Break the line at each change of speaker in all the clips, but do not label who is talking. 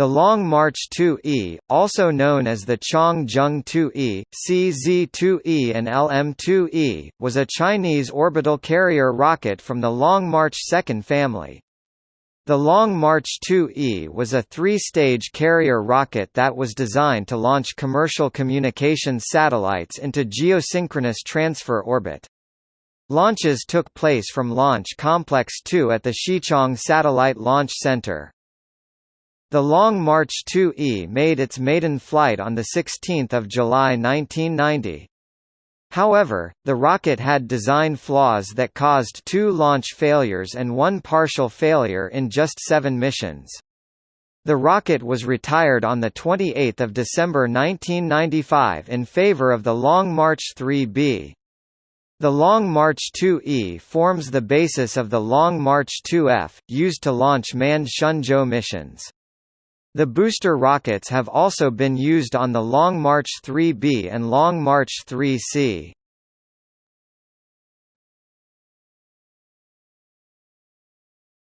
The Long March 2E, also known as the Changzheng 2E, CZ-2E and LM-2E, was a Chinese orbital carrier rocket from the Long March 2nd family. The Long March 2E was a three-stage carrier rocket that was designed to launch commercial communications satellites into geosynchronous transfer orbit. Launches took place from Launch Complex 2 at the Xichang Satellite Launch Center. The Long March 2E made its maiden flight on 16 July 1990. However, the rocket had design flaws that caused two launch failures and one partial failure in just seven missions. The rocket was retired on 28 December 1995 in favor of the Long March 3B. The Long March 2E forms the basis of the Long March 2F, used to launch manned Shenzhou missions. The booster rockets have also been used on the Long March 3B and Long March 3C.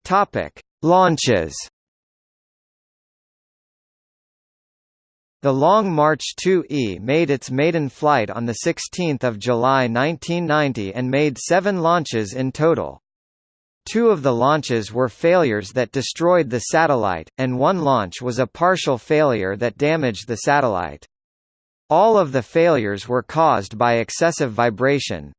Topic: Launches. The Long March 2E made its maiden flight on 16 July 1990 and made seven launches in total. Two of the launches were failures that destroyed the satellite, and one launch was a partial failure that damaged the satellite. All of the failures were caused by excessive vibration.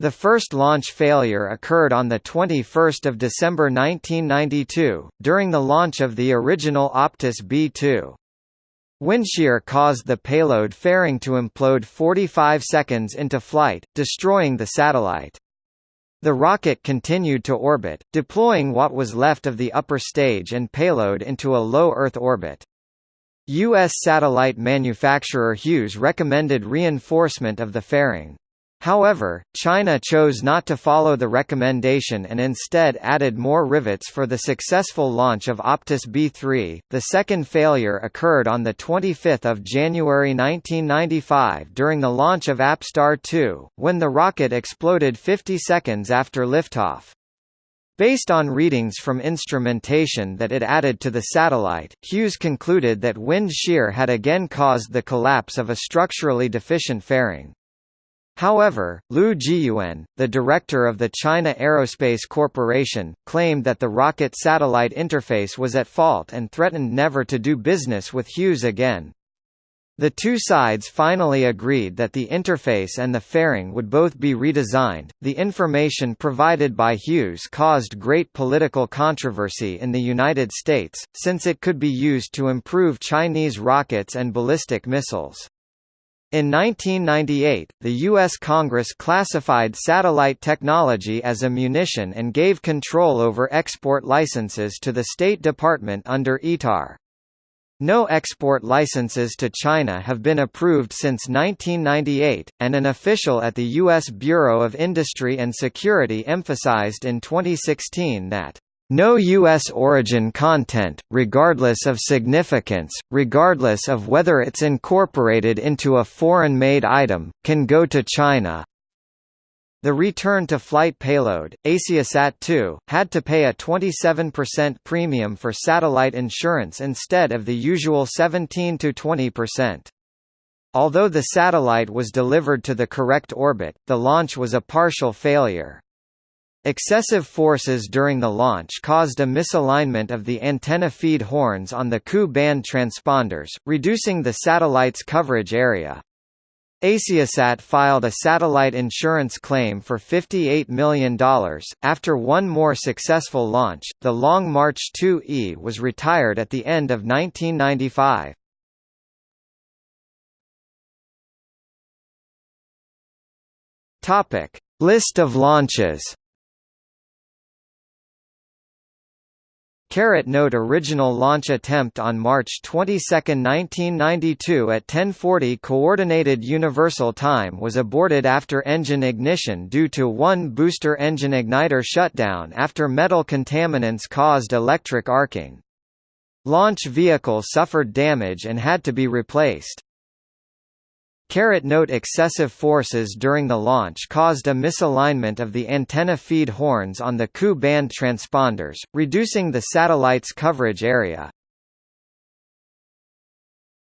The first launch failure occurred on 21 December 1992, during the launch of the original Optus B2. Wind shear caused the payload fairing to implode 45 seconds into flight, destroying the satellite. The rocket continued to orbit, deploying what was left of the upper stage and payload into a low Earth orbit. U.S. satellite manufacturer Hughes recommended reinforcement of the fairing. However, China chose not to follow the recommendation and instead added more rivets for the successful launch of Optus B3. The second failure occurred on the 25th of January 1995 during the launch of Apstar 2, when the rocket exploded 50 seconds after liftoff. Based on readings from instrumentation that it added to the satellite, Hughes concluded that wind shear had again caused the collapse of a structurally deficient fairing. However, Liu Jiyuan, the director of the China Aerospace Corporation, claimed that the rocket-satellite interface was at fault and threatened never to do business with Hughes again. The two sides finally agreed that the interface and the fairing would both be redesigned. The information provided by Hughes caused great political controversy in the United States, since it could be used to improve Chinese rockets and ballistic missiles. In 1998, the U.S. Congress classified satellite technology as a munition and gave control over export licenses to the State Department under ITAR. No export licenses to China have been approved since 1998, and an official at the U.S. Bureau of Industry and Security emphasized in 2016 that no U.S. origin content, regardless of significance, regardless of whether it's incorporated into a foreign-made item, can go to China. The return to flight payload, AsiaSat-2, had to pay a 27% premium for satellite insurance instead of the usual 17–20%. Although the satellite was delivered to the correct orbit, the launch was a partial failure. Excessive forces during the launch caused a misalignment of the antenna feed horns on the Ku band transponders, reducing the satellite's coverage area. Asiasat filed a satellite insurance claim for $58 million. After one more successful launch, the Long March 2E was retired at the end of 1995. Topic: List of launches. Note original launch attempt on March 22, 1992 at 10:40 coordinated universal time was aborted after engine ignition due to one booster engine igniter shutdown after metal contaminants caused electric arcing. Launch vehicle suffered damage and had to be replaced. Caret note excessive forces during the launch caused a misalignment of the antenna feed horns on the Ku band transponders, reducing the satellite's coverage area.